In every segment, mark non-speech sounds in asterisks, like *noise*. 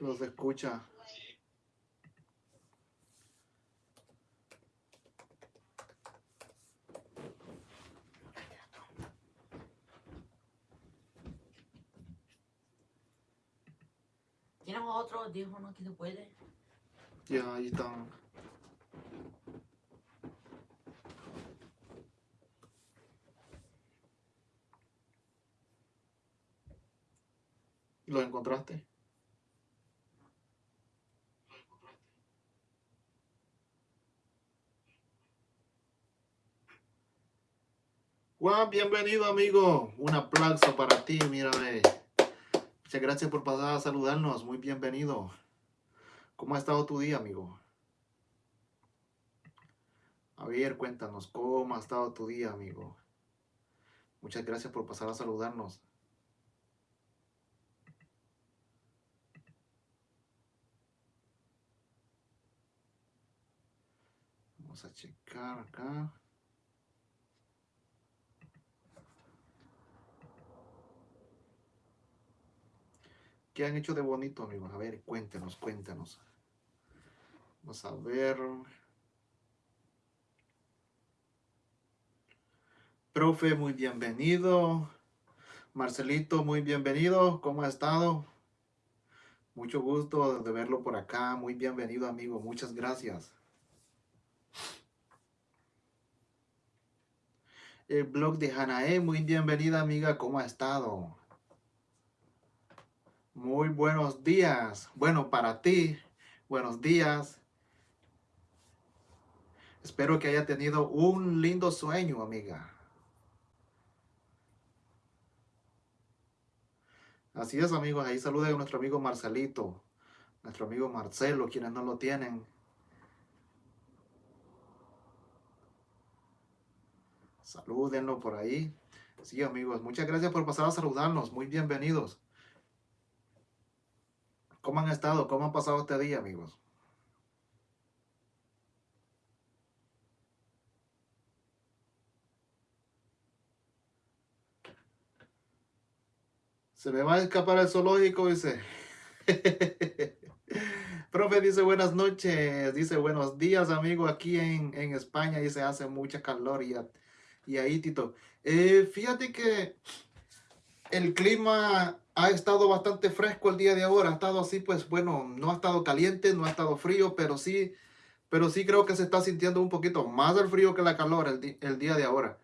Los escucha. ¿Tienes otro audífono que se puede? Ya, ahí están. ¿Lo encontraste? Juan, bienvenido amigo. Un aplauso para ti, mírame. Muchas gracias por pasar a saludarnos. Muy bienvenido. ¿Cómo ha estado tu día, amigo? A ver, cuéntanos, ¿cómo ha estado tu día, amigo? Muchas gracias por pasar a saludarnos. Vamos a checar acá. ¿Qué han hecho de bonito, amigos? A ver, cuéntenos, cuéntenos. Vamos a ver. Profe, muy bienvenido. Marcelito, muy bienvenido. ¿Cómo ha estado? Mucho gusto de verlo por acá. Muy bienvenido, amigo. Muchas gracias. El blog de Hanae, muy bienvenida, amiga. ¿Cómo ha estado? Muy buenos días. Bueno, para ti, buenos días. Espero que haya tenido un lindo sueño, amiga. Así es, amigos. Ahí saluda a nuestro amigo Marcelito, nuestro amigo Marcelo, quienes no lo tienen. Salúdenlo por ahí. Sí, amigos. Muchas gracias por pasar a saludarnos. Muy bienvenidos. ¿Cómo han estado? ¿Cómo han pasado este día, amigos? Se me va a escapar el zoológico, dice. *laughs* Profe dice buenas noches, dice buenos días, amigo. Aquí en, España dice hace mucha calor y, y ahí, Tito. Eh, fíjate que el clima ha estado bastante fresco el día de ahora. Ha estado así, pues bueno, no ha estado caliente, no ha estado frío, pero sí, pero sí creo que se está sintiendo un poquito más el frío que la calor el, día de ahora.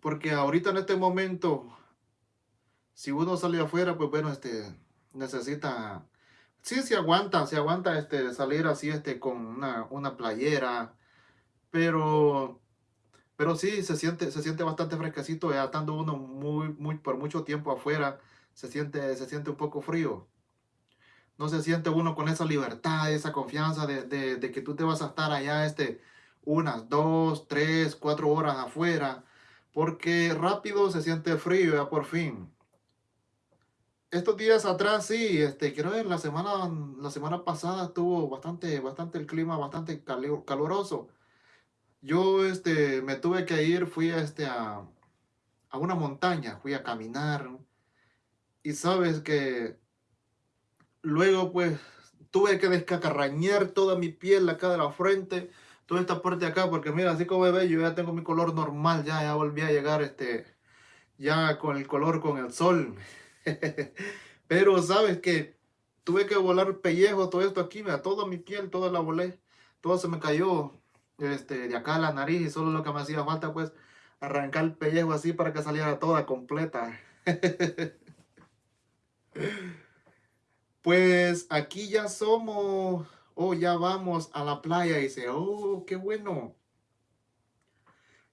Porque ahorita en este momento, si uno sale afuera, pues bueno, este, necesita, sí se aguanta, se aguanta este, salir así este, con una, una playera, pero pero sí, se siente, se siente bastante fresquecito, ya estando uno muy, muy, por mucho tiempo afuera, se siente, se siente un poco frío. No se siente uno con esa libertad, esa confianza de, que tú te vas a estar allá este, unas dos, tres, cuatro horas afuera, porque rápido se siente frío ya por fin. Estos días atrás sí, este, quiero ver, la semana, la semana pasada estuvo bastante, bastante el clima, bastante caluroso yo este, me tuve que ir, fui este, a, a una montaña, fui a caminar. Y sabes que luego pues tuve que descacarrañar toda mi piel acá de la frente, toda esta parte de acá, porque mira, así como ve, yo ya tengo mi color normal, ya, ya volví a llegar este, ya con el color con el sol. *laughs* Pero sabes que tuve que volar pellejo, todo esto aquí, mira, toda mi piel, toda la volé, todo se me cayó este, de acá a la nariz y solo lo que me hacía falta pues arrancar el pellejo así para que saliera toda completa. *laughs* pues aquí ya somos, oh ya vamos a la playa y dice, oh qué bueno.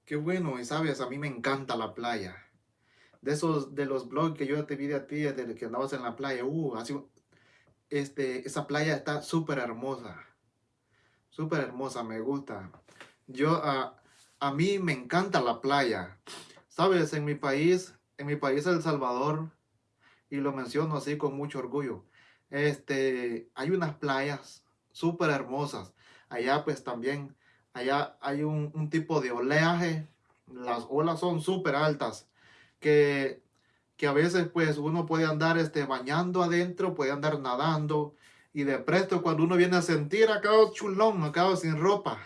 Qué bueno, y sabes, a mí me encanta la playa. De esos, de los blogs que yo te vi de a ti, desde que andabas en la playa, uh, así, este, esa playa está súper hermosa súper hermosa, me gusta. Yo, a, a mí me encanta la playa. Sabes, en mi país, en mi país El Salvador, y lo menciono así con mucho orgullo, este, hay unas playas súper hermosas. Allá pues también, allá hay un, un tipo de oleaje, las olas son súper altas, que que a veces pues uno puede andar este, bañando adentro, puede andar nadando y de presto cuando uno viene a sentir acabo chulón, acabo sin ropa.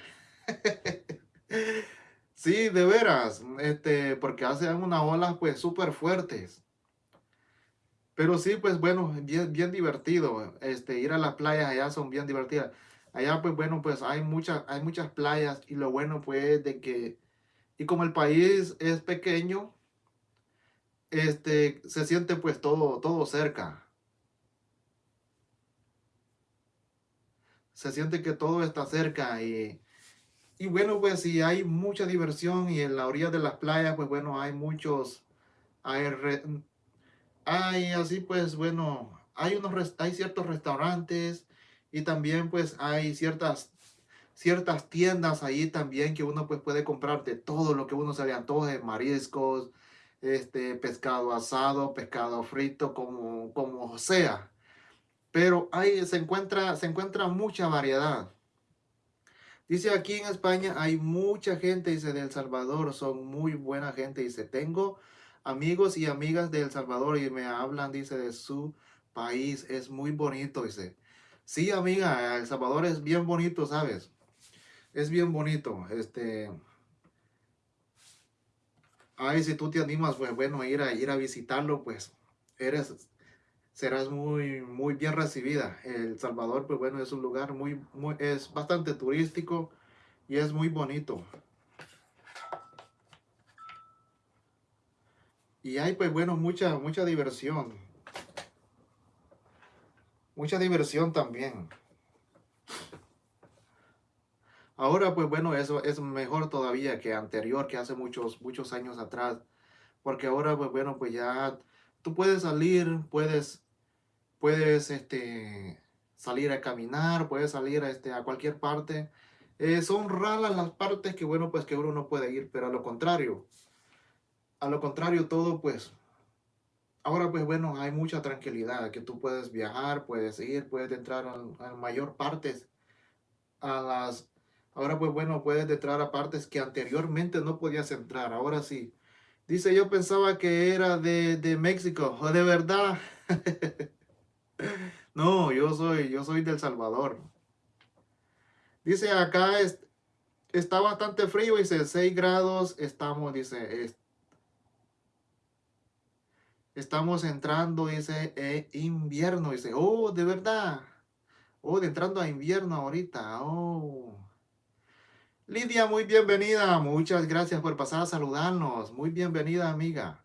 *laughs* sí, de veras, este, porque hacen unas olas pues súper fuertes. Pero sí, pues bueno, bien, bien divertido. Este, ir a las playas allá son bien divertidas. Allá pues bueno, pues hay muchas, hay muchas playas y lo bueno pues de que, y como el país es pequeño, este, se siente pues todo, todo cerca. Se siente que todo está cerca y, y bueno, pues si hay mucha diversión y en la orilla de las playas, pues bueno, hay muchos, hay, así pues bueno, hay, unos, hay ciertos restaurantes y también pues hay ciertas ciertas tiendas ahí también que uno pues puede comprar de todo lo que uno se le antoje, mariscos, este, pescado asado, pescado frito, como, como sea. Pero ahí se encuentra, se encuentra mucha variedad. Dice aquí en España hay mucha gente, dice, de El Salvador, son muy buena gente, dice, tengo amigos y amigas de El Salvador y me hablan, dice, de su país, es muy bonito, dice. Sí, amiga, El Salvador es bien bonito, ¿sabes? Es bien bonito, este, ay, si tú te animas, pues bueno, ir a, ir a visitarlo, pues eres, serás muy, muy bien recibida. El Salvador, pues bueno, es un lugar muy, muy, es bastante turístico y es muy bonito. Y hay, pues bueno, mucha, mucha diversión. Mucha diversión también. Ahora, pues bueno, eso es mejor todavía que anterior, que hace muchos, muchos años atrás. Porque ahora, pues bueno, pues ya tú puedes salir, puedes, puedes, este, salir a caminar, puedes salir a, este, a cualquier parte. Eh, son raras las partes que, bueno, pues que uno no puede ir, pero a lo contrario, a lo contrario todo, pues, ahora, pues bueno, hay mucha tranquilidad, que tú puedes viajar, puedes ir, puedes entrar a, a mayor partes, a las Ahora pues bueno, puedes entrar a partes que anteriormente no podías entrar. Ahora sí. Dice, yo pensaba que era de, de México. ¿O de verdad? *laughs* no, yo soy, yo soy del Salvador. Dice, acá es, está bastante frío. Dice, 6 grados. Estamos, dice, estamos entrando, dice, eh, invierno. Dice, oh, de verdad. Oh, de entrando a invierno ahorita. Oh. Lidia, muy bienvenida. Muchas gracias por pasar a saludarnos. Muy bienvenida, amiga.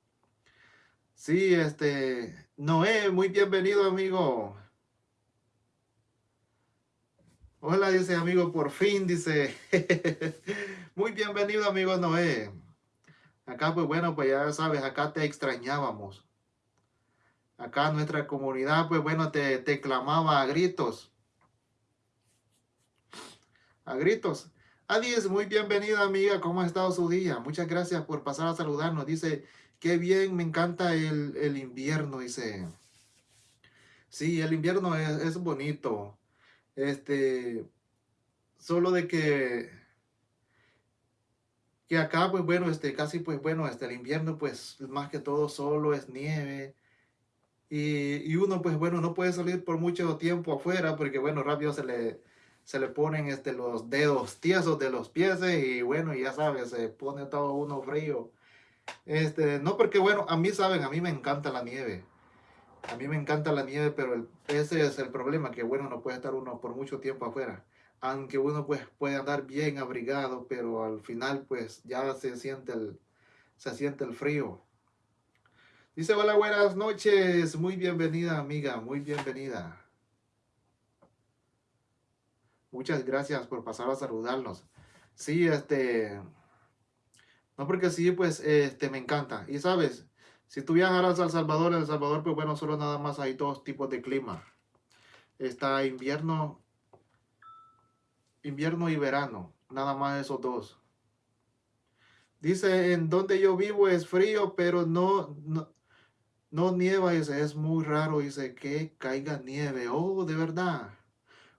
Sí, este, Noé, muy bienvenido, amigo. Hola, dice amigo, por fin, dice. *laughs* muy bienvenido, amigo Noé. Acá, pues bueno, pues ya sabes, acá te extrañábamos. Acá nuestra comunidad, pues bueno, te, clamaba a gritos. A gritos. Adiós, muy bienvenida amiga, ¿cómo ha estado su día? Muchas gracias por pasar a saludarnos. Dice, qué bien, me encanta el, invierno, dice. Sí, el invierno es, bonito. Este, solo de que, que acá, pues bueno, este, casi, pues bueno, este, el invierno, pues más que todo solo es nieve. Y, y uno, pues bueno, no puede salir por mucho tiempo afuera porque, bueno, rápido se le se le ponen este, los dedos tiesos de los pies y bueno, ya sabes, se pone todo uno frío. Este, no porque bueno, a mí saben, a mí me encanta la nieve. A mí me encanta la nieve, pero ese es el problema, que bueno, no puede estar uno por mucho tiempo afuera. Aunque uno pues puede andar bien abrigado, pero al final pues ya se siente el, se siente el frío. Dice, hola, buenas noches. Muy bienvenida, amiga. Muy bienvenida. Muchas gracias por pasar a saludarnos. Sí, este... No, porque sí, pues, este, me encanta. Y sabes, si tú viajaras a El Salvador, El Salvador, pues bueno, solo nada más hay dos tipos de clima. Está invierno, invierno y verano. Nada más esos dos. Dice, en donde yo vivo es frío, pero no, no, no nieva. Dice, es muy raro. Dice, que caiga nieve. Oh, de verdad.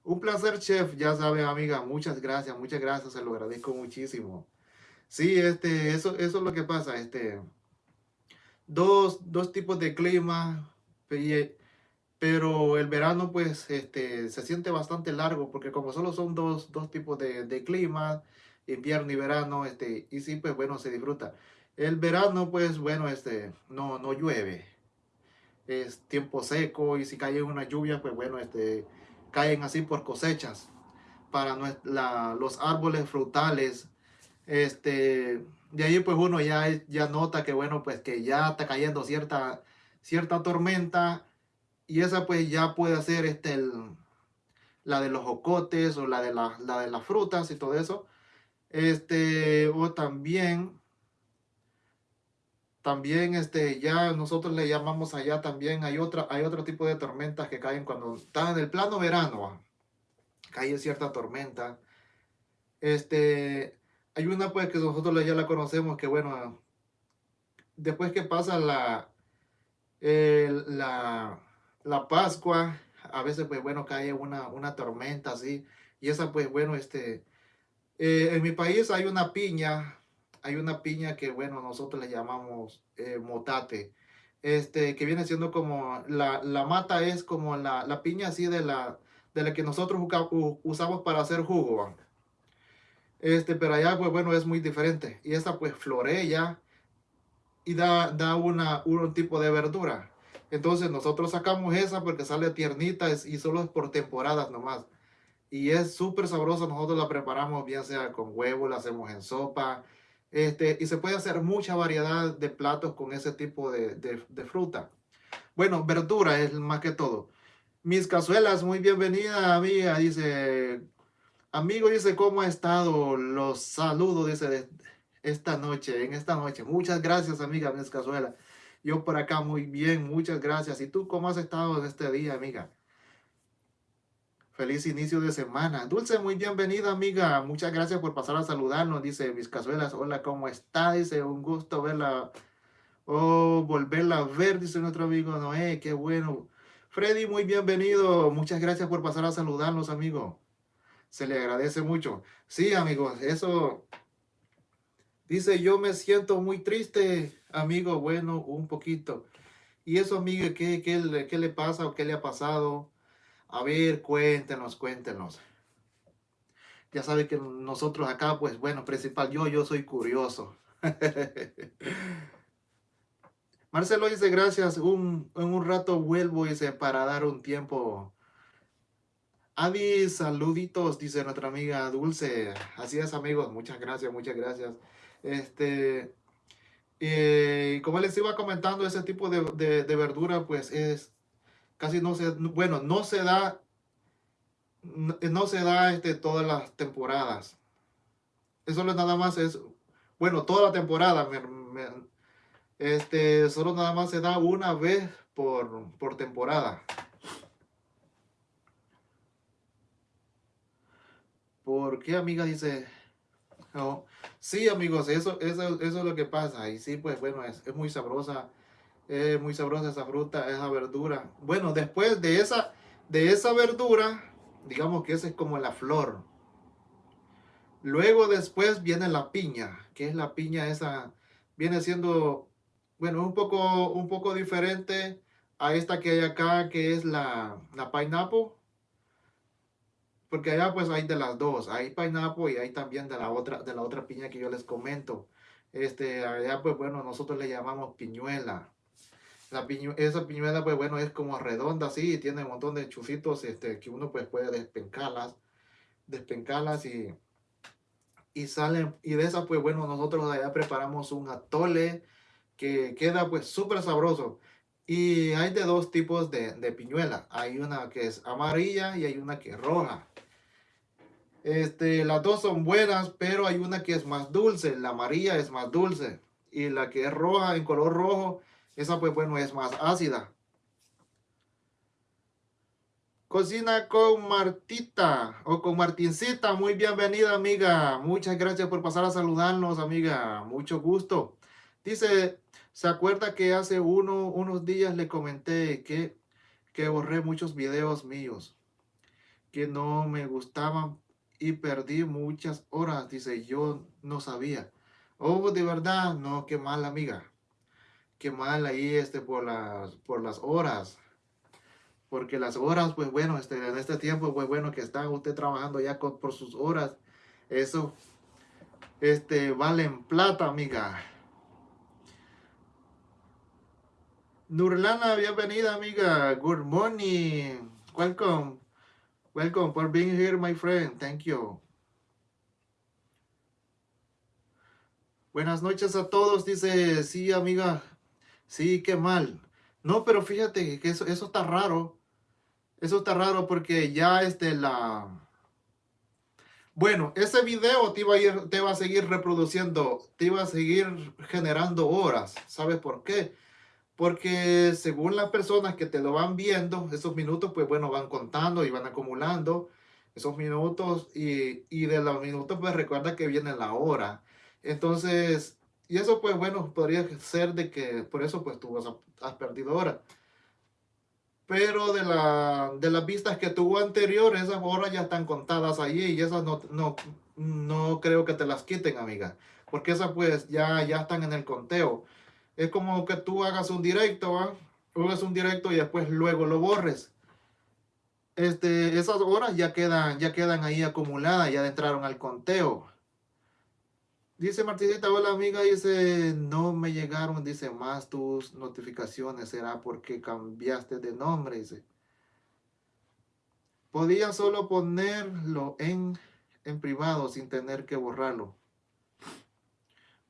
Un placer, chef. Ya sabe, amiga, muchas gracias, muchas gracias. Se lo agradezco muchísimo. Sí, este, eso, eso es lo que pasa. Este, dos, dos tipos de clima, pero el verano pues este, se siente bastante largo porque como solo son dos, dos tipos de, de clima, invierno y verano, este, y sí pues bueno, se disfruta. El verano pues bueno, este, no, no llueve, es tiempo seco y si cae una lluvia pues bueno, este, caen así por cosechas para los árboles frutales, este, de ahí pues uno ya, ya nota que bueno, pues que ya está cayendo cierta, cierta tormenta y esa pues ya puede ser este, la de los jocotes o la de, la, la de las frutas y todo eso. Este, o también, también este, ya nosotros le llamamos allá también, hay, otra, hay otro tipo de tormentas que caen cuando está en el plano verano, cae cierta tormenta. Este, hay una pues que nosotros ya la conocemos, que bueno, después que pasa la, la, la Pascua, a veces pues bueno cae una, una tormenta así, y esa pues bueno, este, eh, en mi país hay una piña, hay una piña que bueno, nosotros le llamamos eh, motate, este, que viene siendo como, la, la mata es como la, la, piña así de la, de la que nosotros usamos para hacer jugo, este, pero allá, pues bueno, es muy diferente. Y esta pues florea y da, da una, un tipo de verdura. Entonces nosotros sacamos esa porque sale tiernita y solo es por temporadas nomás. Y es súper sabrosa, nosotros la preparamos bien sea con huevo, la hacemos en sopa. Este, y se puede hacer mucha variedad de platos con ese tipo de, de, fruta. Bueno, verdura es más que todo. Mis cazuelas, muy bienvenida amiga, dice Amigo, dice, ¿cómo ha estado? Los saludo, dice, esta noche, en esta noche. Muchas gracias, amiga Miss Cazuela. Yo por acá muy bien, muchas gracias. ¿Y tú cómo has estado en este día, amiga? Feliz inicio de semana. Dulce, muy bienvenida, amiga. Muchas gracias por pasar a saludarnos, dice Mis Cazuelas. Hola, ¿cómo está? Dice, un gusto verla. Oh, volverla a ver, dice nuestro amigo Noé. Qué bueno. Freddy, muy bienvenido. Muchas gracias por pasar a saludarnos, amigo se le agradece mucho. Sí, amigos, eso dice, yo me siento muy triste, amigo, bueno, un poquito. Y eso, amigo, ¿qué, qué, qué le pasa o qué le ha pasado? A ver, cuéntenos, cuéntenos. Ya sabe que nosotros acá, pues bueno, principal, yo, yo soy curioso. *laughs* Marcelo dice, gracias, un, en un rato vuelvo, dice, para dar un tiempo Adi, saluditos, dice nuestra amiga Dulce. Así es, amigos. Muchas gracias, muchas gracias. Este, eh, como les iba comentando, ese tipo de, de, verdura, pues es casi no se, bueno, no se da, no, se da este, todas las temporadas. Eso no nada más es, bueno, toda la temporada, este, solo nada más se da una vez por, por temporada. ¿Por qué, amiga? Dice, oh, sí, amigos, eso, eso, eso es lo que pasa. Y sí, pues bueno, es, es muy sabrosa, es muy sabrosa esa fruta, esa verdura. Bueno, después de esa, de esa verdura, digamos que esa es como la flor. Luego después viene la piña, que es la piña esa, viene siendo, bueno, un poco, un poco diferente a esta que hay acá, que es la, la pineapple porque allá pues hay de las dos, hay pineapple y hay también de la otra, de la otra piña que yo les comento. Este, allá pues bueno, nosotros le llamamos piñuela. La esa piñuela pues bueno es como redonda así, tiene un montón de chufitos este, que uno pues puede despencarlas, despencarlas y, y salen, y de esa pues bueno, nosotros allá preparamos un atole que queda pues súper sabroso. Y hay de dos tipos de, de piñuela. Hay una que es amarilla y hay una que es roja. Este, las dos son buenas, pero hay una que es más dulce. La amarilla es más dulce. Y la que es roja, en color rojo, esa pues bueno es más ácida. Cocina con Martita o con Martincita. Muy bienvenida, amiga. Muchas gracias por pasar a saludarnos, amiga. Mucho gusto. Dice, ¿se acuerda que hace uno, unos días le comenté que, que borré muchos videos míos que no me gustaban y perdí muchas horas. Dice, yo no sabía. Oh, de verdad, no, qué mal, amiga. qué mal ahí este, por, las, por las horas. Porque las horas, pues bueno, este, en este tiempo, pues bueno, que está usted trabajando ya por sus horas, eso este, valen plata, amiga. Nurlana, bienvenida, amiga. Good morning. Welcome. Welcome for being here, my friend. Thank you. Buenas noches a todos, dice, sí, amiga. Sí, qué mal. No, pero fíjate que eso, eso está raro. Eso está raro porque ya este, la... Bueno, ese video te a ir, te va a seguir reproduciendo, te iba a seguir generando horas. ¿Sabes por qué? Porque según las personas que te lo van viendo, esos minutos, pues bueno, van contando y van acumulando esos minutos y, y de los minutos, pues recuerda que viene la hora. Entonces, y eso pues bueno, podría ser de que por eso pues tú has, perdido hora. Pero de, la, de las vistas que tuvo anterior, esas horas ya están contadas allí y esas no, no, no creo que te las quiten, amiga. Porque esas pues ya, ya están en el conteo es como que tú hagas un directo, hagas un directo y después luego lo borres. Este, esas horas ya quedan, ya quedan ahí acumuladas, ya entraron al conteo. Dice Martincita, hola amiga, dice, no me llegaron, dice, más tus notificaciones, será porque cambiaste de nombre, dice. Podía solo ponerlo en, en privado sin tener que borrarlo.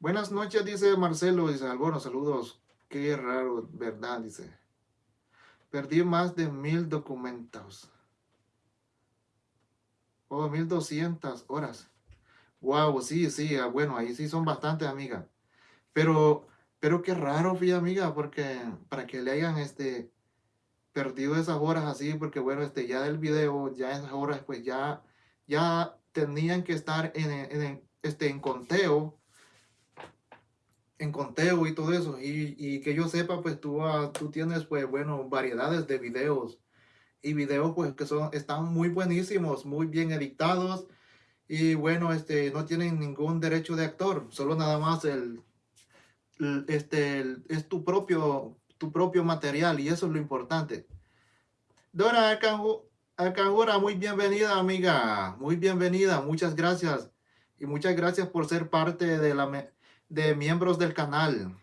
Buenas noches, dice Marcelo, dice, algunos saludos. Qué raro, ¿verdad? Dice. Perdí más de mil documentos. O oh, mil doscientas horas. Wow, sí, sí, ah, bueno, ahí sí son bastantes, amiga. Pero, pero qué raro, fui amiga, porque para que le hayan este perdido esas horas así, porque bueno, este ya del video, ya esas horas, pues ya, ya tenían que estar en, en, este, en conteo en conteo y todo eso. Y, que yo sepa, pues tú, ah, tú tienes, pues, bueno, variedades de videos. Y videos, pues, que son, están muy buenísimos, muy bien editados. Y bueno, este, no tienen ningún derecho de actor. Solo nada más el, este, es tu propio, tu propio material. Y eso es lo importante. Dora Alcanjura, muy bienvenida, amiga. Muy bienvenida. Muchas gracias. Y muchas gracias por ser parte de la de miembros del canal.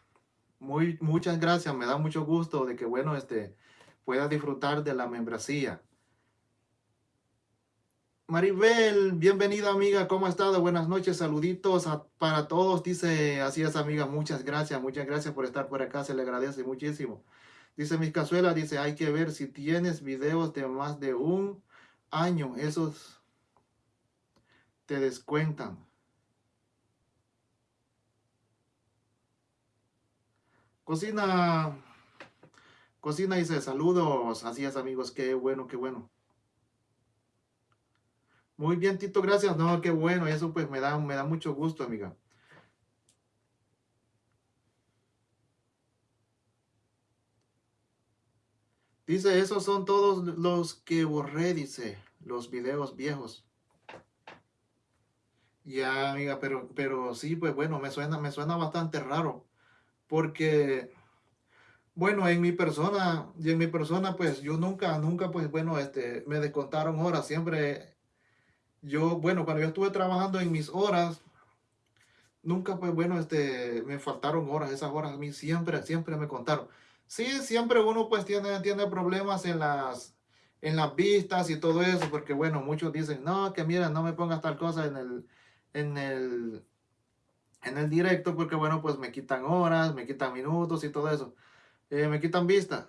Muy, muchas gracias, me da mucho gusto de que, bueno, este, pueda disfrutar de la membresía. Maribel, bienvenida amiga, ¿cómo ha estado? Buenas noches, saluditos para todos. Dice, así es amiga, muchas gracias, muchas gracias por estar por acá, se le agradece muchísimo. Dice mis cazuela, dice, hay que ver si tienes videos de más de un año, esos te descuentan. Cocina, cocina dice saludos, así es amigos, qué bueno, qué bueno. Muy bien, Tito, gracias. No, qué bueno, eso pues me da, me da mucho gusto, amiga. Dice, esos son todos los que borré, dice, los videos viejos. Ya, amiga, pero, pero sí, pues bueno, me suena, me suena bastante raro porque, bueno, en mi persona, y en mi persona, pues yo nunca, nunca, pues bueno, este, me descontaron horas, siempre, yo, bueno, cuando yo estuve trabajando en mis horas, nunca, pues bueno, este, me faltaron horas, esas horas a mí siempre, siempre me contaron. Sí, siempre uno pues tiene, tiene problemas en las, en las vistas y todo eso, porque bueno, muchos dicen, no, que mira, no me pongas tal cosa en el, en el, en el directo porque bueno, pues me quitan horas, me quitan minutos y todo eso. Eh, me quitan vistas.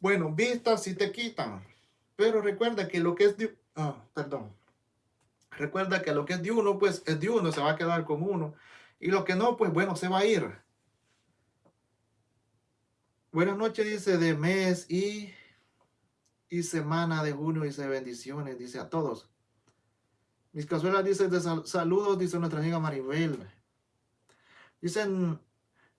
Bueno, vistas sí te quitan. Pero recuerda que lo que es de... Ah, perdón. Recuerda que lo que es de uno, pues es de uno, se va a quedar con uno. Y lo que no, pues bueno, se va a ir. Buenas noches, dice, de mes y, y semana de junio, dice, bendiciones, dice a todos. Mis cazuelas, dice, de saludos, dice nuestra amiga Maribel. Dicen,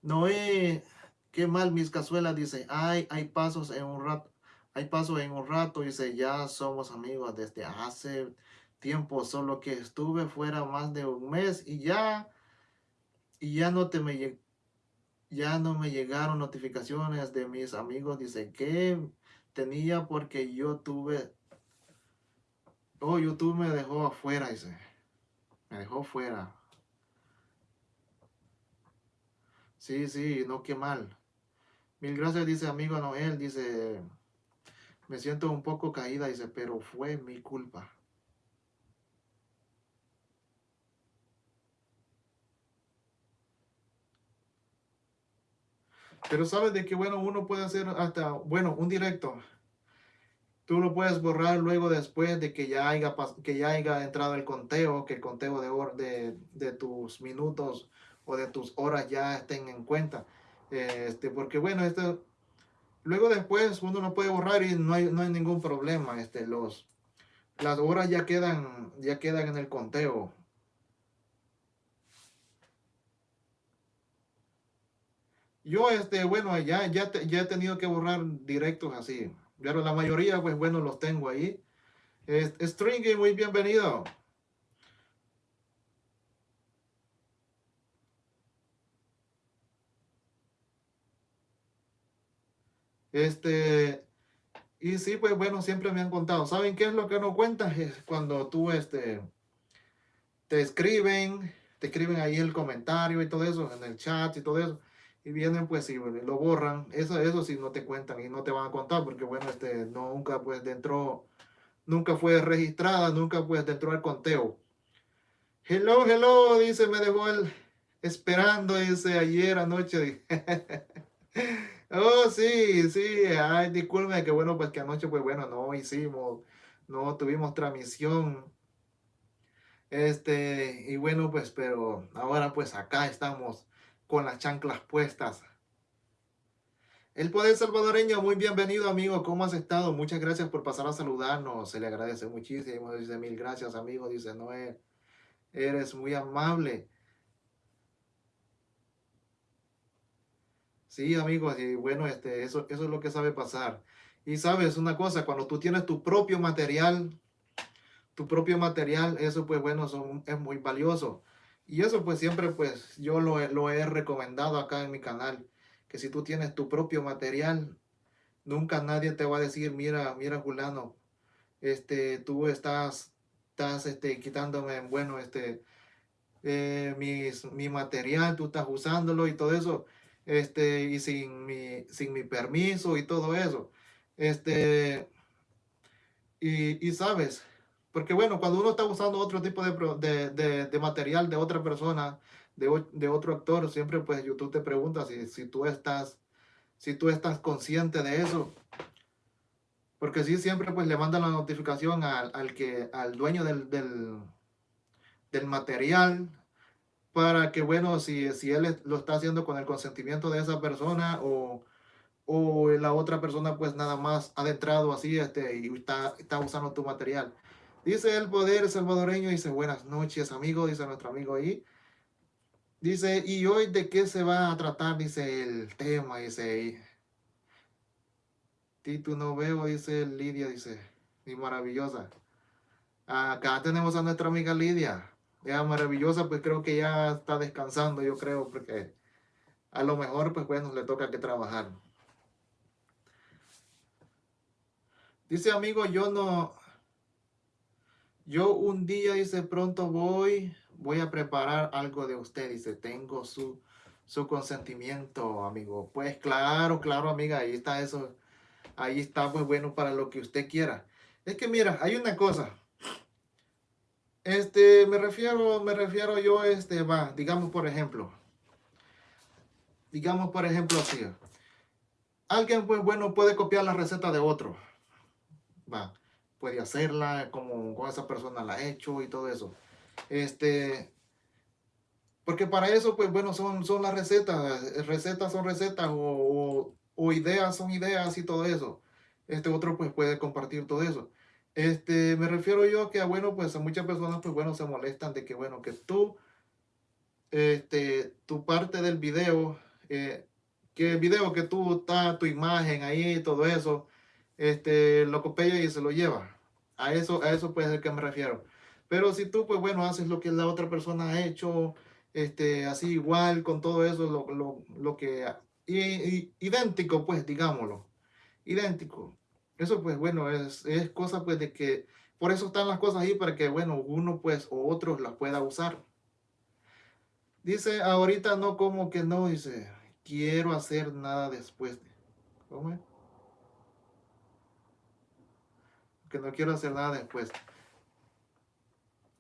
Noé, qué mal mis cazuelas, dice, ay, hay pasos en un rato, hay pasos en un rato, dice, ya somos amigos desde hace tiempo, solo que estuve fuera más de un mes y ya, y ya no te me, ya no me llegaron notificaciones de mis amigos. Dice que tenía porque yo tuve. Oh, YouTube me dejó afuera, dice. Me dejó fuera. Sí, sí, no, qué mal. Mil gracias, dice amigo Noel. Dice, me siento un poco caída, dice, pero fue mi culpa. Pero sabes de que, bueno, uno puede hacer hasta, bueno, un directo. Tú lo puedes borrar luego después de que ya haya, que ya haya entrado el conteo, que el conteo de, de, de tus minutos o de tus horas ya estén en cuenta. Este, porque bueno, esto, luego después uno lo puede borrar y no hay, no hay ningún problema. Este, los, las horas ya quedan, ya quedan en el conteo. Yo, este, bueno, ya, ya, ya he tenido que borrar directos así. Pero la mayoría, pues bueno, los tengo ahí. Stringy, muy bienvenido. Este, y sí, pues bueno, siempre me han contado. ¿Saben qué es lo que no cuentas? *laughs* Es cuando tú, este, te escriben, te escriben ahí el comentario y todo eso, en el chat y todo eso. Y vienen, pues, y lo borran. Eso, eso sí no te cuentan y no te van a contar porque, bueno, este, nunca, pues, dentro, nunca fue registrada, nunca, pues, dentro del conteo. Hello, hello, dice, me dejó el esperando, dice, ayer anoche. *laughs* Oh, sí, sí, ay, disculpe, que bueno, pues que anoche, pues bueno, no hicimos, no tuvimos transmisión. Este, y bueno, pues, pero ahora pues acá estamos con las chanclas puestas. El Poder Salvadoreño, muy bienvenido amigo, ¿cómo has estado? Muchas gracias por pasar a saludarnos, se le agradece muchísimo, dice mil gracias amigo, dice Noé, eres muy amable. Sí, amigos, y bueno, este, eso, eso es lo que sabe pasar. Y sabes una cosa, cuando tú tienes tu propio material, tu propio material, eso pues bueno, es muy valioso. Y eso pues siempre pues yo lo, lo he recomendado acá en mi canal, que si tú tienes tu propio material, nunca nadie te va a decir, mira, mira Julano, este, tú estás, estás este, quitándome, bueno, este, eh, mi material, tú estás usándolo y todo eso este, y sin mi, sin mi permiso y todo eso. Este, y, y sabes, porque bueno, cuando uno está usando otro tipo de, de, de, material de otra persona, de, de, otro actor, siempre pues YouTube te pregunta si, si, tú estás, si tú estás consciente de eso. Porque si siempre pues le mandan la notificación al, al que, al dueño del, del, del material, para que, bueno, si, si él lo está haciendo con el consentimiento de esa persona o, o la otra persona pues nada más adentrado así este, y está, está usando tu material. Dice el poder salvadoreño, dice buenas noches amigo, dice nuestro amigo ahí. Dice, ¿y hoy de qué se va a tratar? Dice el tema, dice. Tito no veo, dice Lidia, dice. Y maravillosa. Acá tenemos a nuestra amiga Lidia ya maravillosa, pues creo que ya está descansando, yo creo, porque a lo mejor, pues bueno, le toca que trabajar. Dice amigo, yo no, yo un día, dice, pronto voy, voy a preparar algo de usted, dice, tengo su, su consentimiento, amigo. Pues claro, claro, amiga, ahí está eso, ahí está, pues bueno, para lo que usted quiera. Es que mira, hay una cosa, este, me refiero, me refiero yo, este, va, digamos por ejemplo, digamos por ejemplo así, alguien pues bueno puede copiar la receta de otro, va, puede hacerla como, esa persona la ha hecho y todo eso, este, porque para eso pues bueno son, son las recetas, recetas son recetas o, o ideas son ideas y todo eso, este otro pues puede compartir todo eso. Este, me refiero yo que, bueno, pues a muchas personas, pues bueno, se molestan de que, bueno, que tú, este, tu parte del video, eh, que el video que tú está tu imagen ahí y todo eso, este, lo copia y se lo lleva. A eso, a eso puede ser que me refiero. Pero si tú, pues bueno, haces lo que la otra persona ha hecho, este, así igual con todo eso, lo, lo, lo que, y, y, idéntico, pues, digámoslo, idéntico. Eso, pues, bueno, es, es cosa, pues, de que, por eso están las cosas ahí, para que, bueno, uno, pues, o otros las pueda usar. Dice, ahorita no, como que no, dice, quiero hacer nada después. ¿Cómo es? Que no quiero hacer nada después.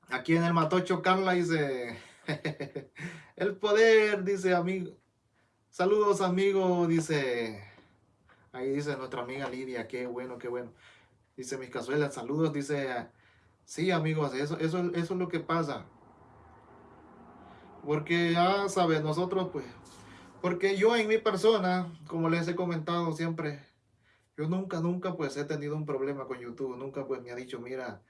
Aquí en el Matocho Carla dice, *laughs* el poder, dice amigo. Saludos amigo, dice. Ahí dice nuestra amiga Lidia, qué bueno, qué bueno. Dice mis cazuelas, saludos, dice. Sí amigos, eso, eso, eso es lo que pasa. Porque ya sabes, nosotros pues, porque yo en mi persona, como les he comentado siempre, yo nunca, nunca pues he tenido un problema con YouTube, nunca pues me ha dicho, mira,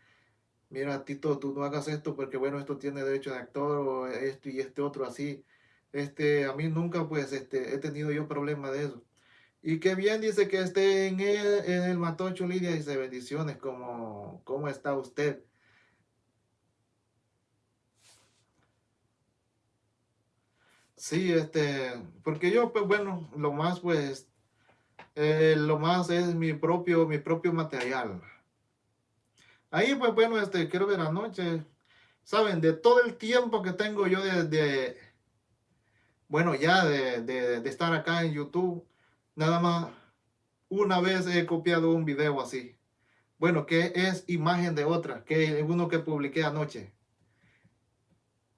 mira Tito, tú no hagas esto porque bueno, esto tiene derecho de actor o esto y este otro así. Este, a mí nunca pues este, he tenido yo problema de eso. Y qué bien dice que esté en el, en el Matocho Lidia, dice bendiciones, como, ¿cómo está usted? Sí, este, porque yo, pues bueno, lo más, pues, eh, lo más es mi propio, mi propio material. Ahí, pues bueno, este, quiero ver anoche, saben, de todo el tiempo que tengo yo de, bueno, ya de, de, estar acá en YouTube, nada más una vez he copiado un video así. Bueno, que es imagen de otra, que uno que publiqué anoche.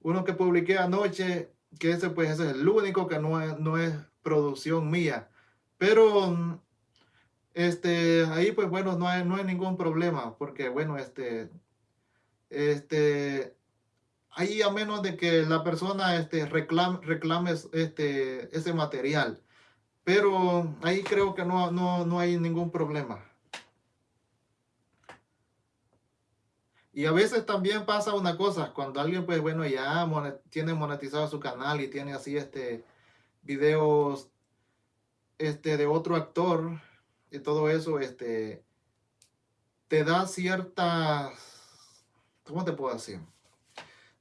Uno que publiqué anoche que ese pues ese es el único que no es, no es producción mía. Pero este ahí pues bueno, no hay, no hay ningún problema porque bueno, este este ahí a menos de que la persona este reclame, reclame este ese material. Pero ahí creo que no, no, no hay ningún problema. Y a veces también pasa una cosa, cuando alguien, pues bueno, ya tiene monetizado su canal y tiene así este videos este, de otro actor y todo eso, este, te da ciertas, ¿cómo te puedo decir?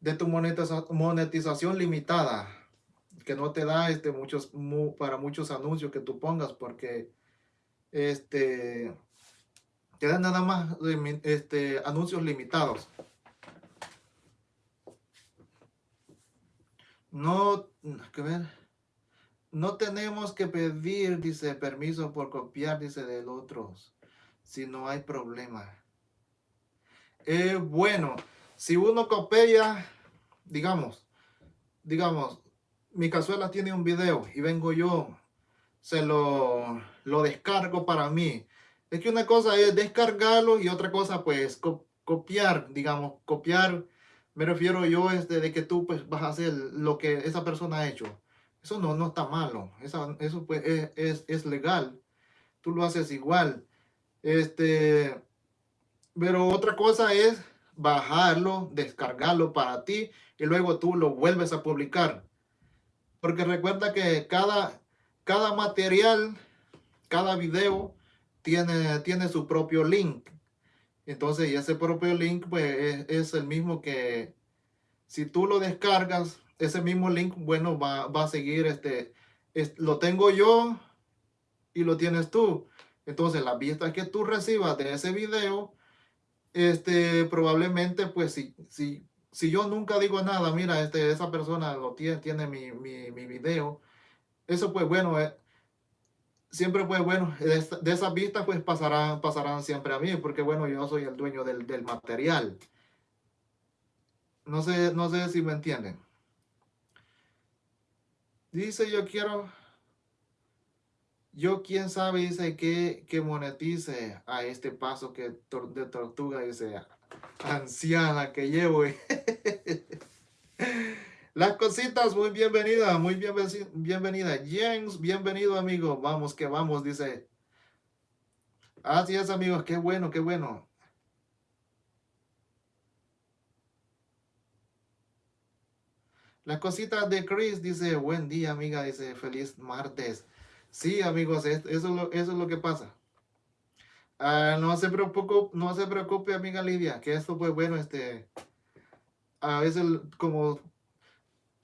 De tu monetización limitada, que no te da este, muchos, para muchos anuncios que tú pongas, porque este, Quedan nada más este, anuncios limitados. No, ver. No tenemos que pedir, dice, permiso por copiar, dice, del otro, si no hay problema. Eh, bueno, si uno copia, digamos, digamos, mi cazuela tiene un video y vengo yo, se lo, lo descargo para mí es que una cosa es descargarlo y otra cosa pues copiar, digamos, copiar, me refiero yo este, de que tú pues vas a hacer lo que esa persona ha hecho. Eso no, no está malo, eso, pues es, es, legal, tú lo haces igual. Este, pero otra cosa es bajarlo, descargarlo para ti y luego tú lo vuelves a publicar. Porque recuerda que cada, cada material, cada video tiene, tiene su propio link. Entonces, y ese propio link, pues, es, el mismo que si tú lo descargas, ese mismo link, bueno, va, a seguir, este, lo tengo yo y lo tienes tú. Entonces, las vistas que tú recibas de ese video, este, probablemente, pues, si, si, si yo nunca digo nada, mira, este, esa persona lo tiene, tiene mi, mi, mi video, eso, pues, bueno, es, siempre pues bueno, de, esas vistas pues pasarán, pasarán siempre a mí, porque bueno, yo soy el dueño del, del material. No sé, no sé si me entienden. Dice, yo quiero, yo quién sabe, dice, que, que monetice a este paso que de tortuga, dice, anciana que llevo. *laughs* Las cositas, muy bienvenida, muy bien, bienvenida. James, bienvenido amigo. Vamos que vamos, dice. Así es amigos, qué bueno, qué bueno. Las cositas de Chris dice, buen día amiga, dice, feliz martes. Sí amigos, eso es lo, eso es lo que pasa. Ah, no se preocupe, no se preocupe amiga Lidia, que esto pues bueno, este, a veces como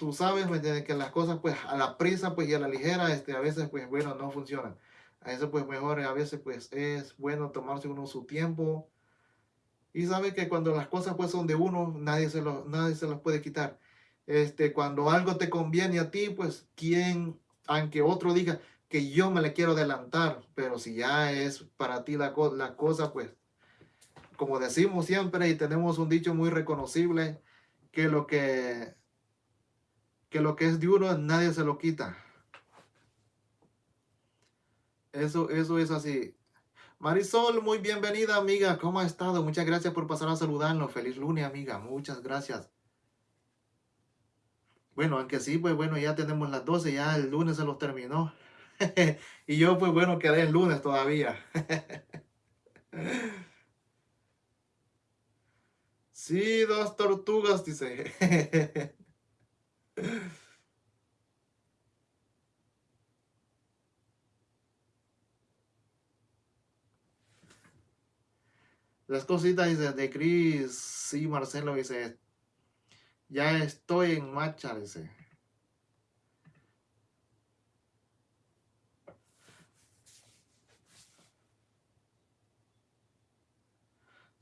tú sabes, ¿me entiendes? Que las cosas, pues, a la prisa, pues, y a la ligera, este, a veces, pues, bueno, no funcionan. A veces, pues, mejor, a veces, pues, es bueno tomarse uno su tiempo. Y sabe que cuando las cosas, pues, son de uno, nadie se, lo, nadie se las puede quitar. Este, cuando algo te conviene a ti, pues, ¿quién, aunque otro diga que yo me le quiero adelantar, pero si ya es para ti la, la cosa, pues, como decimos siempre y tenemos un dicho muy reconocible, que lo que, que lo que es de uno nadie se lo quita. Eso, eso es así. Marisol, muy bienvenida, amiga. ¿Cómo ha estado? Muchas gracias por pasar a saludarnos. Feliz lunes, amiga. Muchas gracias. Bueno, aunque sí, pues bueno, ya tenemos las 12, ya el lunes se los terminó. *laughs* y yo, pues bueno, quedé el lunes todavía. *laughs* sí, dos tortugas, dice. *laughs* Las cositas dice, de Cris, sí, Marcelo dice, ya estoy en marcha, dice.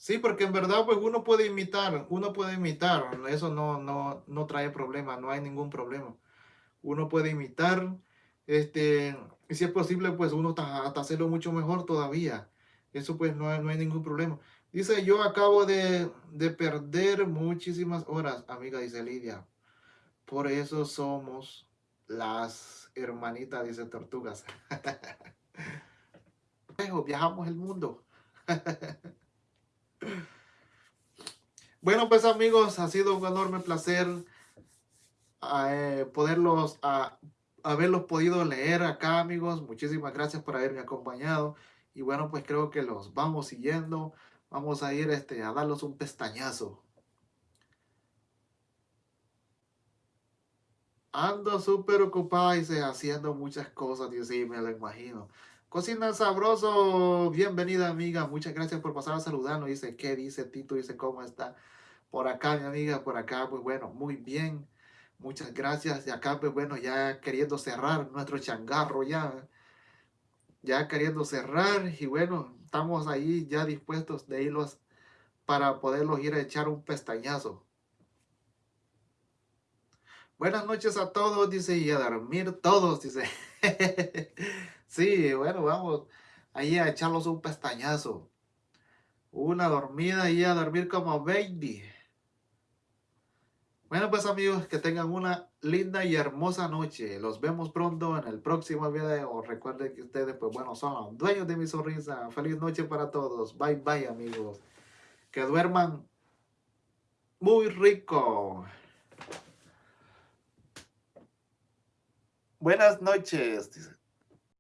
Sí, porque en verdad pues uno puede imitar, uno puede imitar, eso no, no, no trae problema, no hay ningún problema. Uno puede imitar, este, y si es posible pues uno hasta, hacerlo mucho mejor todavía. Eso pues no no hay ningún problema. Dice, yo acabo de, de perder muchísimas horas, amiga, dice Lidia. Por eso somos las hermanitas, dice Tortugas. *laughs* Viajamos el mundo. *laughs* Bueno, pues amigos, ha sido un enorme placer eh, poderlos, haberlos podido leer acá, amigos. Muchísimas gracias por haberme acompañado. Y bueno, pues creo que los vamos siguiendo. Vamos a ir este, a darlos un pestañazo. Ando súper ocupada y se haciendo muchas cosas, Dios sí, me lo imagino. Cocina Sabroso, bienvenida amiga, muchas gracias por pasar a saludarnos. Dice, ¿qué dice Tito? Dice, ¿cómo está? Por acá, mi amiga, por acá, pues bueno, muy bien. Muchas gracias. Y acá, pues bueno, ya queriendo cerrar nuestro changarro ya. Ya queriendo cerrar. Y bueno, estamos ahí ya dispuestos de irlos para poderlos ir a echar un pestañazo. Buenas noches a todos, dice, y a dormir todos, dice. *laughs* Sí, bueno, vamos ahí a echarlos un pestañazo. Una dormida y a dormir como baby. Bueno, pues amigos, que tengan una linda y hermosa noche. Los vemos pronto en el próximo video. Recuerden que ustedes, pues bueno, son los dueños de mi sonrisa. Feliz noche para todos. Bye, bye, amigos. Que duerman muy rico. Buenas noches.